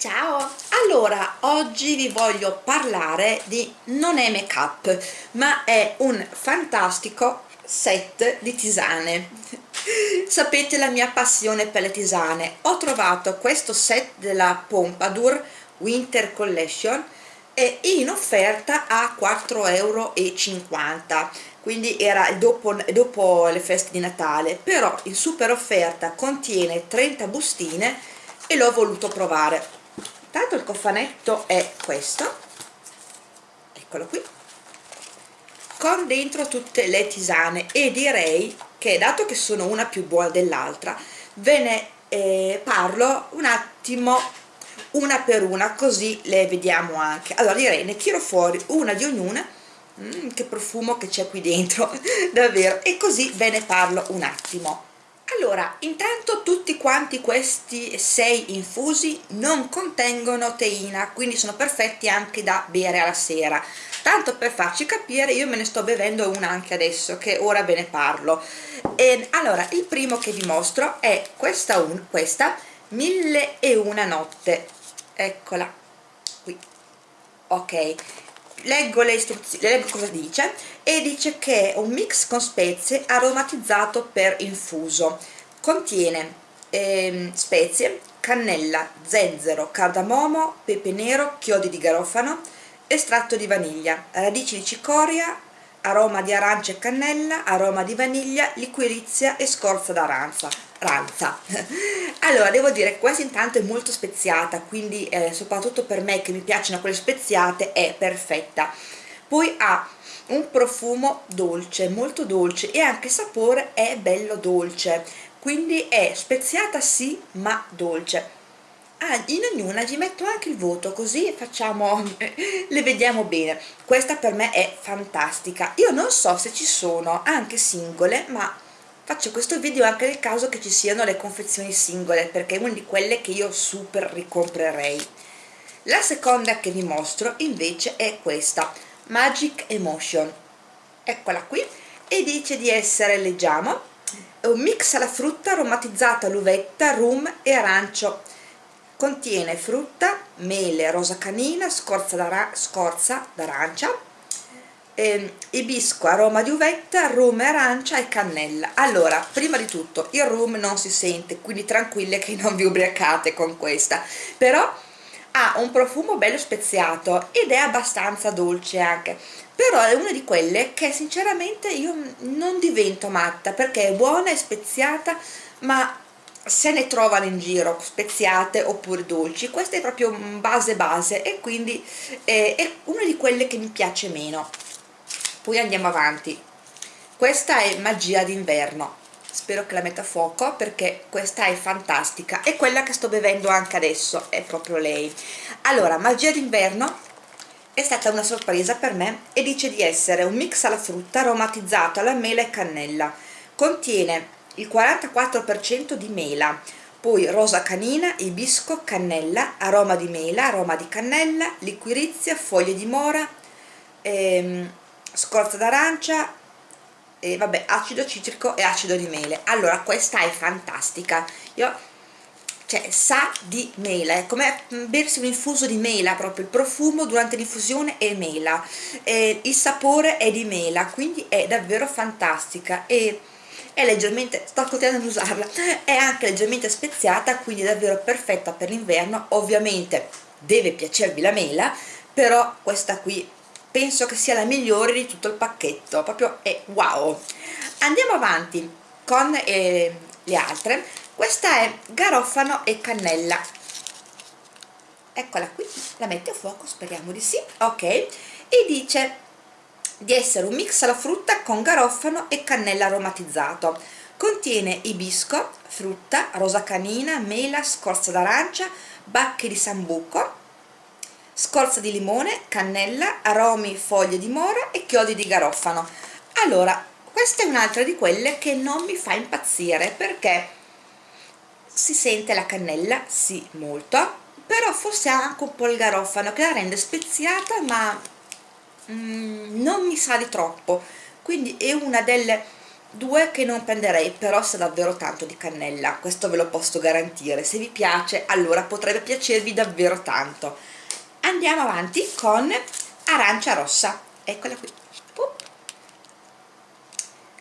Ciao! Allora, oggi vi voglio parlare di non è make up, ma è un fantastico set di tisane. Sapete la mia passione per le tisane. Ho trovato questo set della Pompadour Winter Collection in offerta a 4,50 euro quindi era dopo, dopo le feste di Natale però in super offerta contiene 30 bustine e l'ho voluto provare tanto il cofanetto è questo. Eccolo qui. Con dentro tutte le tisane e direi che dato che sono una più buona dell'altra ve ne eh, parlo un attimo una per una così le vediamo anche. Allora direi ne tiro fuori una di ognuna. Mm, che profumo che c'è qui dentro davvero. E così ve ne parlo un attimo allora intanto tutti quanti questi sei infusi non contengono teina quindi sono perfetti anche da bere alla sera. Tanto per farci capire io me ne sto bevendo una anche adesso che ora ve ne parlo. E allora il primo che vi mostro è questa, un, questa mille e una notte. Eccola qui. Ok leggo le istruzioni, leggo cosa dice e dice che è un mix con spezie aromatizzato per infuso. Contiene ehm, spezie, cannella, zenzero, cardamomo, pepe nero, chiodi di garofano estratto di vaniglia, radici di cicoria aroma di arancia e cannella, aroma di vaniglia, liquirizia e scorza d'arancia ranza allora devo dire questa intanto è molto speziata quindi eh, soprattutto per me che mi piacciono quelle speziate è perfetta. Poi ha un profumo dolce molto dolce e anche il sapore è bello dolce. Quindi è speziata sì ma dolce ah, in ognuna gli metto anche il voto così facciamo le vediamo bene. Questa per me è fantastica. Io non so se ci sono anche singole ma faccio questo video anche nel caso che ci siano le confezioni singole perché è una di quelle che io super ricomprerei. La seconda che vi mostro invece è questa Magic Emotion. Eccola qui. E dice di essere leggiamo un mix alla frutta aromatizzata all'uvetta, rum e arancio contiene frutta, mele, rosa canina, scorza d'arancia eh, ibisco, aroma di uvetta, rum, arancia e cannella. Allora, prima di tutto il rum non si sente quindi tranquille che non vi ubriacate con questa. Però ha un profumo bello speziato ed è abbastanza dolce anche. Però è una di quelle che sinceramente io non divento matta perché è buona e speziata ma se ne trovano in giro speziate oppure dolci. Questa è proprio base base e quindi è, è una di quelle che mi piace meno. Poi andiamo avanti. Questa è magia d'inverno. Spero che la metta a fuoco perché questa è fantastica. È quella che sto bevendo anche adesso è proprio lei. Allora magia d'inverno è stata una sorpresa per me e dice di essere un mix alla frutta aromatizzato alla mela e cannella. Contiene il 44% di mela poi rosa canina, ibisco, cannella, aroma di mela, aroma di cannella, liquirizia, foglie di mora, ehm, scorza d'arancia e vabbè acido citrico e acido di mele. Allora questa è fantastica. Io cioè sa di mela è come bersi un infuso di mela proprio il profumo durante l'infusione è mela e il sapore è di mela quindi è davvero fantastica. E è leggermente, sto continuando ad usarla, è anche leggermente speziata quindi è davvero perfetta per l'inverno. Ovviamente deve piacervi la mela però questa qui penso che sia la migliore di tutto il pacchetto proprio è wow. Andiamo avanti con eh, le altre. Questa è garofano e cannella. Eccola qui la mette a fuoco speriamo di sì ok. E dice di essere un mix alla frutta con garofano e cannella aromatizzato. Contiene ibisco, frutta, rosa canina, mela, scorza d'arancia, bacche di sambuco scorza di limone, cannella, aromi, foglie di mora e chiodi di garofano. Allora questa è un'altra di quelle che non mi fa impazzire perché si sente la cannella, sì molto però forse ha anche un po' il garofano che la rende speziata ma mm, non mi sa di troppo. Quindi è una delle due che non prenderei però sa davvero tanto di cannella questo ve lo posso garantire. Se vi piace allora potrebbe piacervi davvero tanto. Andiamo avanti con arancia rossa. Eccola qui.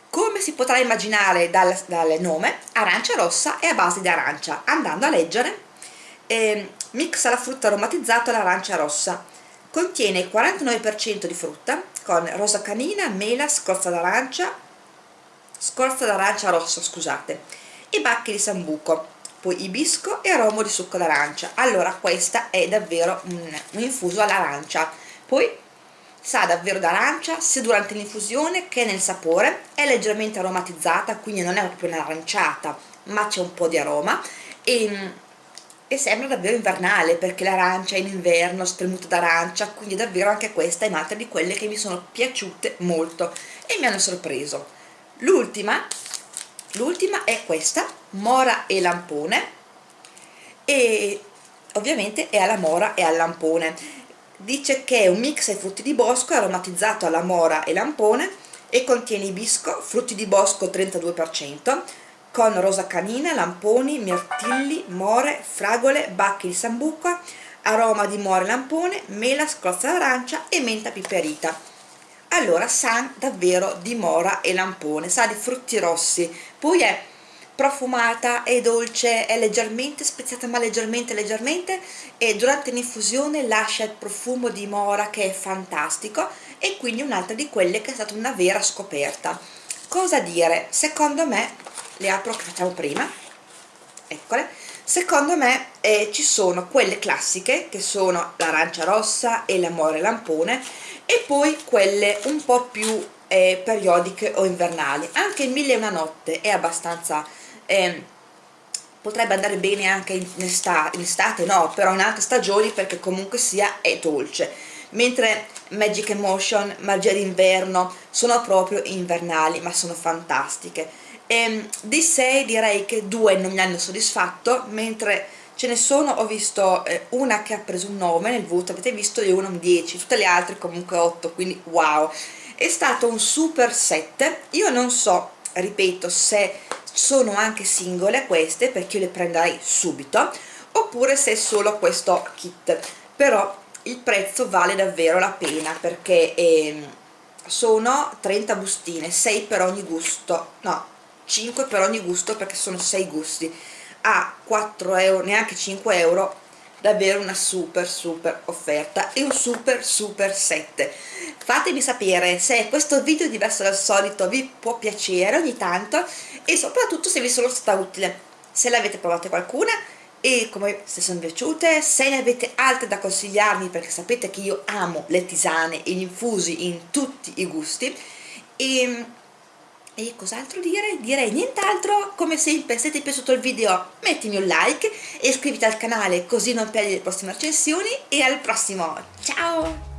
Come si potrà immaginare dal, dal nome arancia rossa è a base di arancia. Andando a leggere eh, mixa la frutta aromatizzata all'arancia rossa contiene il 49% di frutta con rosa canina, mela, scorza d'arancia scorza d'arancia rossa scusate e bacche di sambuco poi ibisco e aromo di succo d'arancia. Allora questa è davvero un, un infuso all'arancia. Poi sa davvero d'arancia sia durante l'infusione che nel sapore. È leggermente aromatizzata quindi non è proprio un'aranciata ma c'è un po' di aroma. E, e sembra davvero invernale perché l'arancia è in inverno spremuta d'arancia quindi davvero anche questa è un'altra di quelle che mi sono piaciute molto e mi hanno sorpreso. L'ultima l'ultima è questa mora e lampone. E ovviamente è alla mora e al lampone. Dice che è un mix ai frutti di bosco aromatizzato alla mora e lampone e contiene ibisco, frutti di bosco 32% con rosa canina, lamponi, mirtilli, more, fragole, bacchi di sambuca, aroma di more lampone, mela, scrozza d'arancia e menta piperita. Allora sa davvero di mora e lampone sa di frutti rossi. Poi è profumata, è dolce, è leggermente speziata ma leggermente leggermente e durante l'infusione lascia il profumo di mora che è fantastico e quindi un'altra di quelle che è stata una vera scoperta. Cosa dire? secondo me le apro che facciamo prima. Eccole. Secondo me eh, ci sono quelle classiche che sono l'arancia rossa e l'amore lampone e poi quelle un po' più eh, periodiche o invernali. Anche il mille e una notte è abbastanza eh, potrebbe andare bene anche in estate, in estate no però in altre stagioni perché comunque sia è dolce. Mentre Magic Emotion, Magia d'inverno sono proprio invernali ma sono fantastiche e, ehm, di 6 direi che due non mi hanno soddisfatto mentre ce ne sono, ho visto eh, una che ha preso un 9 nel voto, avete visto, e una un 10, tutte le altre comunque 8, quindi wow. È stato un super set, io non so, ripeto, se sono anche singole queste perché io le prenderei subito oppure se è solo questo kit. Però il prezzo vale davvero la pena perché eh, sono 30 bustine 6 per ogni gusto. No 5 per ogni gusto perché sono 6 gusti. A 4 euro neanche 5 euro davvero una super super offerta e un super super set. Fatemi sapere se questo video diverso dal solito vi può piacere ogni tanto e soprattutto se vi sono stata utile. Se l'avete provate qualcuna e come se sono piaciute se ne avete altre da consigliarmi perché sapete che io amo le tisane e gli infusi in tutti i gusti. E e cos'altro dire? Direi nient'altro, come sempre se ti è piaciuto il video mettimi un like e iscriviti al canale così non perdi le prossime recensioni e al prossimo, ciao!